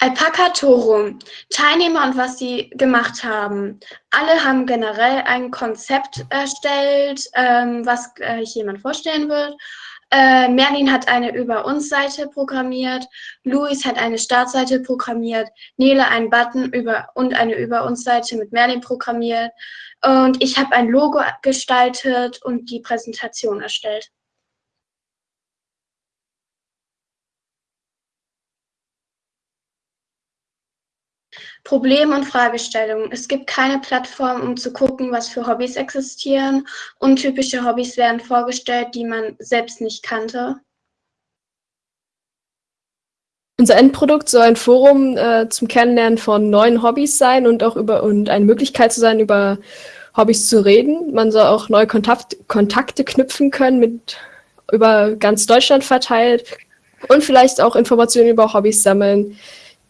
Alpaca Torum. Teilnehmer und was sie gemacht haben. Alle haben generell ein Konzept erstellt, ähm, was äh, jemand vorstellen wird. Äh, Merlin hat eine Über uns Seite programmiert, Luis hat eine Startseite programmiert, Nele einen Button über und eine Über uns Seite mit Merlin programmiert und ich habe ein Logo gestaltet und die Präsentation erstellt. Probleme und Fragestellungen. Es gibt keine Plattform, um zu gucken, was für Hobbys existieren. Untypische Hobbys werden vorgestellt, die man selbst nicht kannte. Unser Endprodukt soll ein Forum äh, zum Kennenlernen von neuen Hobbys sein und auch über und eine Möglichkeit zu sein, über Hobbys zu reden. Man soll auch neue Kontakt, Kontakte knüpfen können mit über ganz Deutschland verteilt und vielleicht auch Informationen über Hobbys sammeln,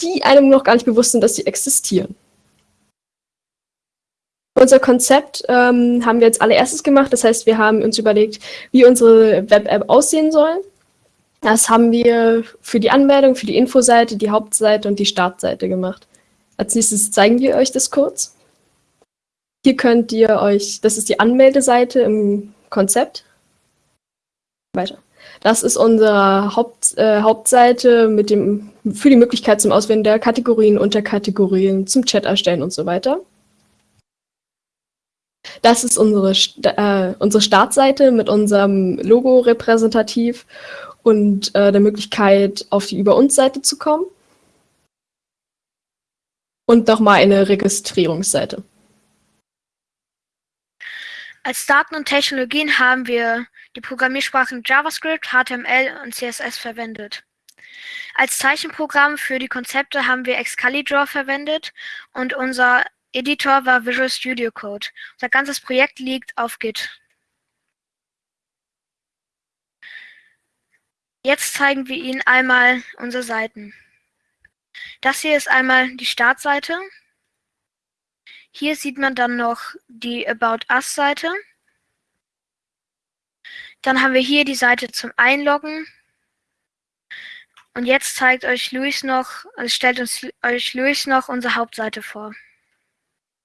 die einem noch gar nicht bewusst sind, dass sie existieren. Unser Konzept ähm, haben wir als allererstes gemacht. Das heißt, wir haben uns überlegt, wie unsere Web-App aussehen soll. Das haben wir für die Anmeldung, für die Infoseite, die Hauptseite und die Startseite gemacht. Als nächstes zeigen wir euch das kurz. Hier könnt ihr euch, das ist die Anmeldeseite im Konzept. Weiter. Das ist unsere Haupt, äh, Hauptseite mit dem, für die Möglichkeit zum Auswählen der Kategorien, Unterkategorien, zum Chat erstellen und so weiter. Das ist unsere, äh, unsere Startseite mit unserem Logo repräsentativ und äh, der Möglichkeit, auf die Über uns Seite zu kommen. Und nochmal eine Registrierungsseite. Als Daten und Technologien haben wir die Programmiersprachen JavaScript, HTML und CSS verwendet. Als Zeichenprogramm für die Konzepte haben wir Excalibur verwendet und unser Editor war Visual Studio Code. Unser ganzes Projekt liegt auf Git. Jetzt zeigen wir Ihnen einmal unsere Seiten. Das hier ist einmal die Startseite. Hier sieht man dann noch die About Us Seite. Dann haben wir hier die Seite zum Einloggen. Und jetzt zeigt euch Luis noch, also stellt uns euch Luis noch unsere Hauptseite vor.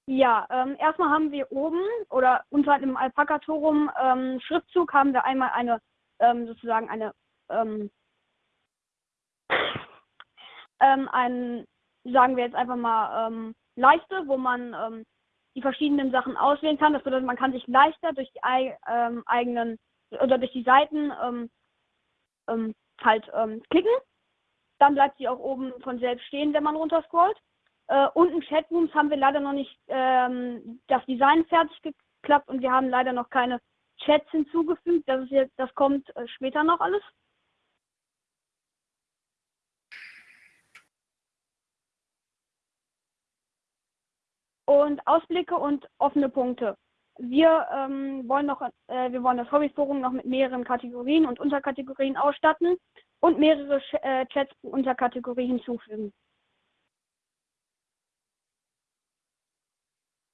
Ja, ähm, erstmal haben wir oben oder unter dem Alpaka-Torum ähm, Schriftzug haben wir einmal eine, ähm, sozusagen eine, ähm, ähm, ein, sagen wir jetzt einfach mal, ähm, Leiste, wo man die verschiedenen Sachen auswählen kann. Das bedeutet, man kann sich leichter durch die eigenen oder durch die Seiten ähm, ähm, halt ähm, klicken. Dann bleibt sie auch oben von selbst stehen, wenn man runterscrollt. Äh, unten Chatrooms haben wir leider noch nicht ähm, das Design fertig geklappt und wir haben leider noch keine Chats hinzugefügt. Das ist jetzt, das kommt äh, später noch alles. und Ausblicke und offene Punkte. Wir ähm, wollen noch, äh, wir wollen das Hobbyforum noch mit mehreren Kategorien und Unterkategorien ausstatten und mehrere Ch äh, Chats pro Unterkategorie hinzufügen.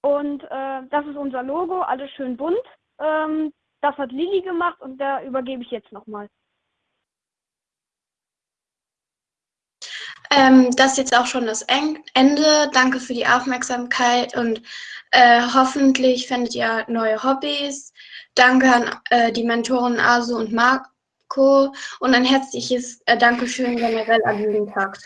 Und äh, das ist unser Logo, alles schön bunt. Ähm, das hat Lili gemacht und da übergebe ich jetzt nochmal. Ähm, das ist jetzt auch schon das Ende. Danke für die Aufmerksamkeit und äh, hoffentlich findet ihr neue Hobbys. Danke an äh, die Mentoren Asu und Marco und ein herzliches äh, Dankeschön generell an Jugendtag.